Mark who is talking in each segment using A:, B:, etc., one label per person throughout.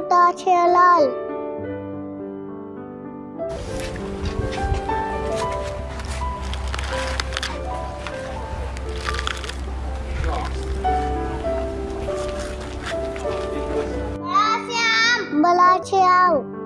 A: તૂટા છે લાલ બલા છે આવ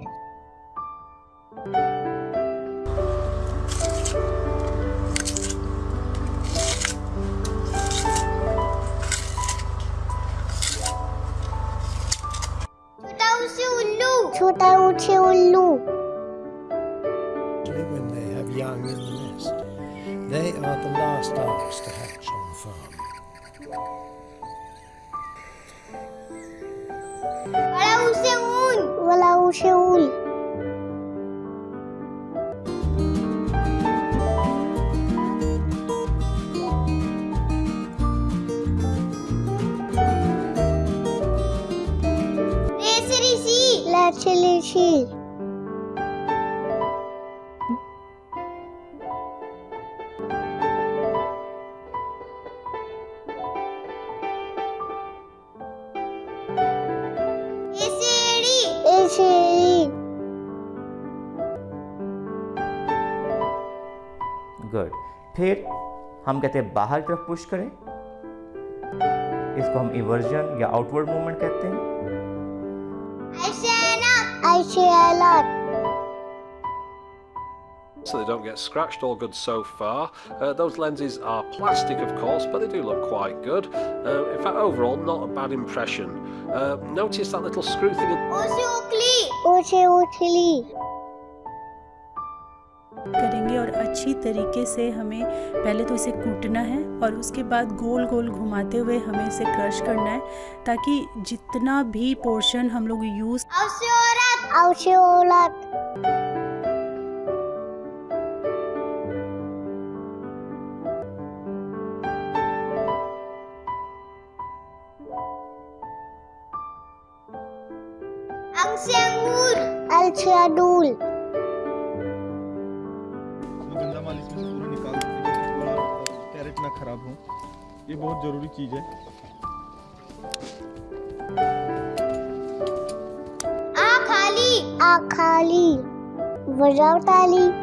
A: ছুটা উঠে
B: উল্লু When they have young in the nest, they are the last ducks to hatch on the farm.
A: Wala useul. Wala useul. ऊन
C: गुड फिर हम कहते हैं बाहर की तरफ़ पुश करें। इसको हम इवर्जन या आउटवर्ड मूवमेंट कहते हैं।
A: I a lot.
D: so they don't get scratched. All good so far. Uh, those lenses are plastic, of course, but they do look quite good. Uh, in fact, overall, not a bad impression. Uh, notice that little screw thing.
E: करेंगे और अच्छी तरीके से हमें पहले तो इसे कूटना है और उसके बाद गोल गोल घुमाते हुए हमें इसे क्रश करना है ताकि जितना भी पोर्शन हम लोग यूज़
F: गंदा माल इसमें से पूरा निकाल हैं कैरेट ना खराब हो। ये बहुत ज़रूरी चीज़ है।
A: खाली। वजावताली